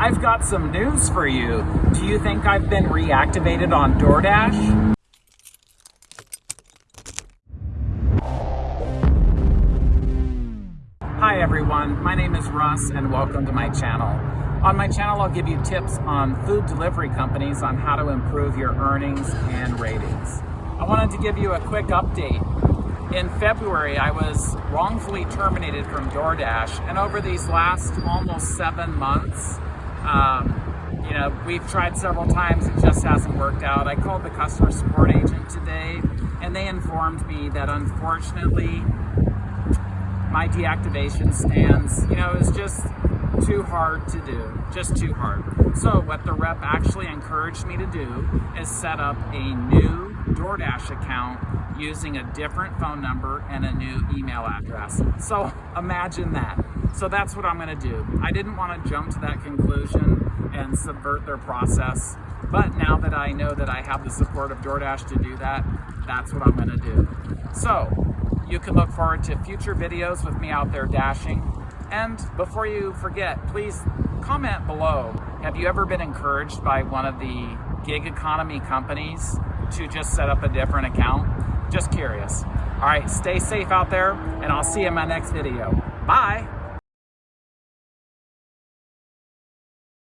I've got some news for you. Do you think I've been reactivated on DoorDash? Hi everyone, my name is Russ and welcome to my channel. On my channel, I'll give you tips on food delivery companies on how to improve your earnings and ratings. I wanted to give you a quick update. In February, I was wrongfully terminated from DoorDash, and over these last almost seven months, um, you know, we've tried several times, it just hasn't worked out. I called the customer support agent today, and they informed me that unfortunately, my deactivation stands, you know, is just too hard to do, just too hard. So what the rep actually encouraged me to do is set up a new DoorDash account using a different phone number and a new email address. So imagine that. So that's what I'm gonna do. I didn't wanna jump to that conclusion and subvert their process, but now that I know that I have the support of DoorDash to do that, that's what I'm gonna do. So you can look forward to future videos with me out there dashing. And before you forget, please comment below. Have you ever been encouraged by one of the gig economy companies to just set up a different account? Just curious. All right, stay safe out there and I'll see you in my next video. Bye.